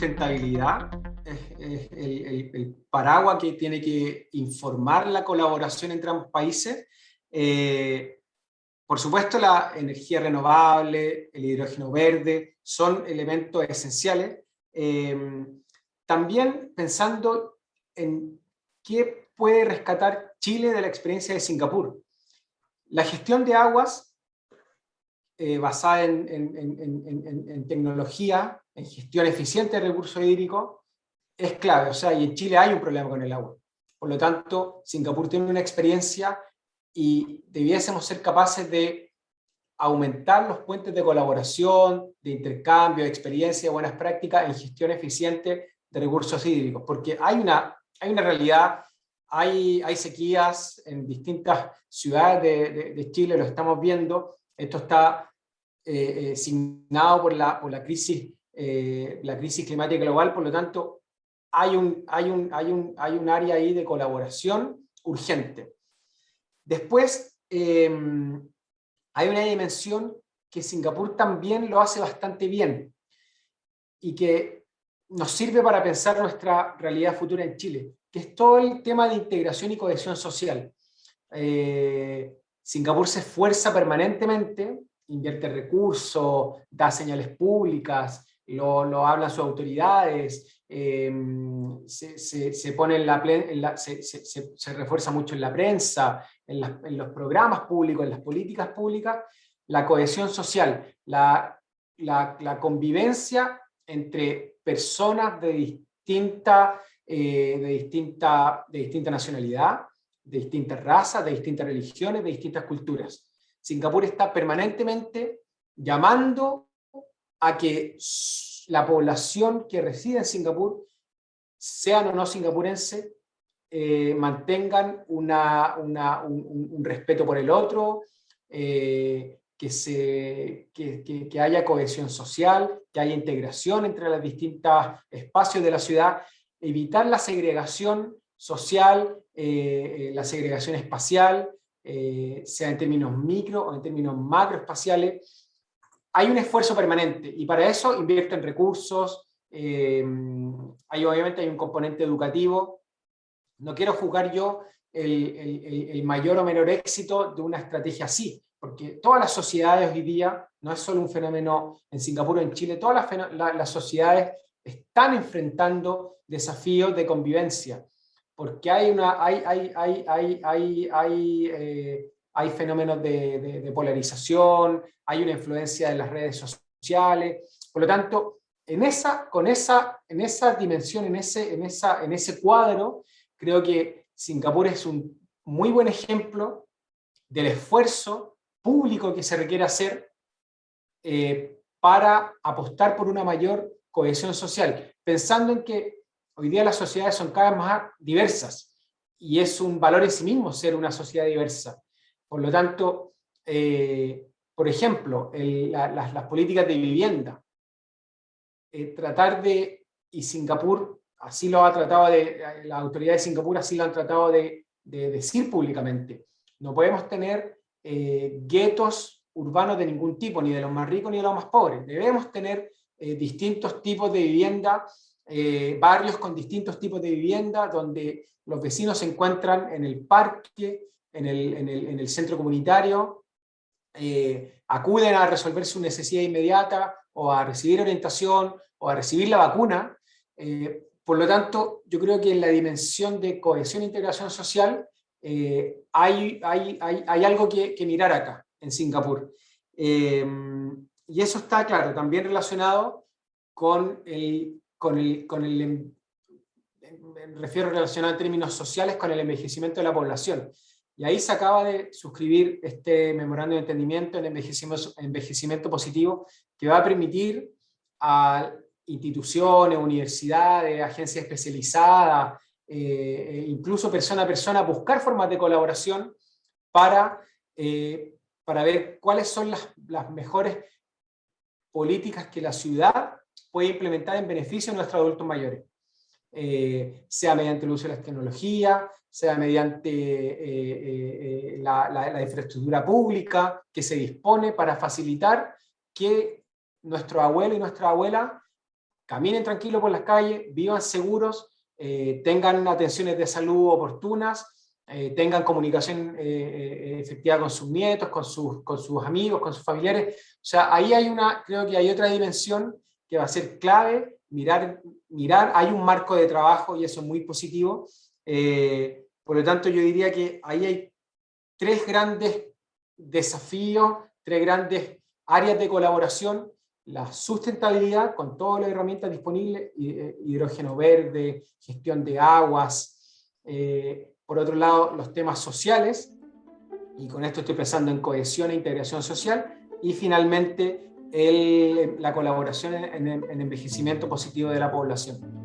sustentabilidad, es, el, paraguas que tiene que informar la colaboración entre ambos países. Eh, por supuesto, la energía renovable, el hidrógeno verde, son elementos esenciales. Eh, también pensando en qué puede rescatar Chile de la experiencia de Singapur. La gestión de aguas eh, basada en, en, tecnología, en gestión eficiente de recursos hídricos, es clave. O sea, y en Chile hay un problema con el agua. Por lo tanto, Singapur tiene una experiencia y debiésemos ser capaces de aumentar los puentes de colaboración, de intercambio, de experiencia, de buenas prácticas en gestión eficiente de recursos hídricos. Porque hay una, hay una realidad, hay, hay sequías en distintas ciudades de, de, Chile, lo estamos viendo. Esto está eh, eh, signado por la, por la crisis eh, la crisis climática global, por lo tanto, hay un, hay, un, hay, un, hay un área ahí de colaboración urgente. Después, em, hay una dimensión que Singapur también lo hace bastante bien y que nos sirve para pensar nuestra realidad futura en Chile, que es todo el tema de integración y cohesión social. Eh, Singapur se esfuerza permanentemente, invierte recursos, da señales públicas, lo, hablan sus autoridades, se, se, se, refuerza mucho en la prensa, en, los programas públicos, en las políticas públicas, la cohesión social, la, la, convivencia entre personas de distinta, eh, de, distinta, de distinta nacionalidad, de distintas razas, de distintas religiones, de distintas culturas. Singapur está permanentemente llamando a que la población que reside en Singapur, sean o no singapurense, eh, mantengan un, respeto por el otro, eh, que, se, que, haya cohesión social, que haya integración entre los distintos espacios de la ciudad, evitar la segregación social, eh, la segregación espacial, sea en términos micro o en términos macroespaciales, hay un esfuerzo permanente y para eso invierte en recursos, eh, hay, obviamente hay un componente educativo. No quiero juzgar yo el, mayor o menor éxito de una estrategia así, porque todas las sociedades hoy día, no es solo un fenómeno en Singapur o en Chile, todas las, sociedades están enfrentando desafíos de convivencia, porque hay, una, hay, hay, hay, hay, hay eh, hay fenómenos de, polarización, hay una influencia de las redes sociales, por lo tanto, en esa, con esa, en esa dimensión, en ese, en, esa, en ese cuadro, creo que Singapur es un muy buen ejemplo del esfuerzo público que se requiere hacer eh, para apostar por una mayor cohesión social, pensando en que hoy día las sociedades son cada vez más diversas, y es un valor en sí mismo ser una sociedad diversa. Por lo tanto, eh, por ejemplo, las, políticas de vivienda, eh, tratar de, y Singapur así lo ha tratado de, la autoridad de Singapur así lo han tratado de, decir públicamente, no podemos tener eh, guetos urbanos de ningún tipo, ni de los más ricos ni de los más pobres, debemos tener distintos tipos de vivienda, barrios con distintos tipos de vivienda, donde los vecinos se encuentran en el parque, en el, centro comunitario, eh, acuden a resolver su necesidad inmediata o a recibir orientación o a recibir la vacuna. Eh, por lo tanto, yo creo que en la dimensión de cohesión e integración social eh, hay, hay, hay, algo que, mirar acá, en Singapur. y eso está, claro, también relacionado con el, con el, con el me refiero relacionado en términos sociales con el envejecimiento de la población. Y ahí se acaba de suscribir este memorando de entendimiento en envejecimiento, envejecimiento positivo que va a permitir a instituciones, universidades, agencias especializadas, eh, e incluso persona a persona, buscar formas de colaboración para, eh, para ver cuáles son las, las mejores políticas que la ciudad puede implementar en beneficio de nuestros adultos mayores. Eh, sea mediante el uso de las tecnologías, sea mediante eh, eh, la, infraestructura pública que se dispone para facilitar que nuestro abuelo y nuestra abuela caminen tranquilos por las calles, vivan seguros, eh, tengan atenciones de salud oportunas, eh, tengan comunicación efectiva con sus nietos, con sus, con sus amigos, con sus familiares. O sea, ahí hay una, creo que hay otra dimensión que va a ser clave, mirar, mirar hay un marco de trabajo y eso es muy positivo. por lo tanto, yo diría que ahí hay tres grandes desafíos, tres grandes áreas de colaboración, la sustentabilidad con todas las herramientas disponibles, eh, hidrógeno verde, gestión de aguas, eh, por otro lado los temas sociales, y con esto estoy pensando en cohesión e integración social, y finalmente la colaboración en, en envejecimiento positivo de la población.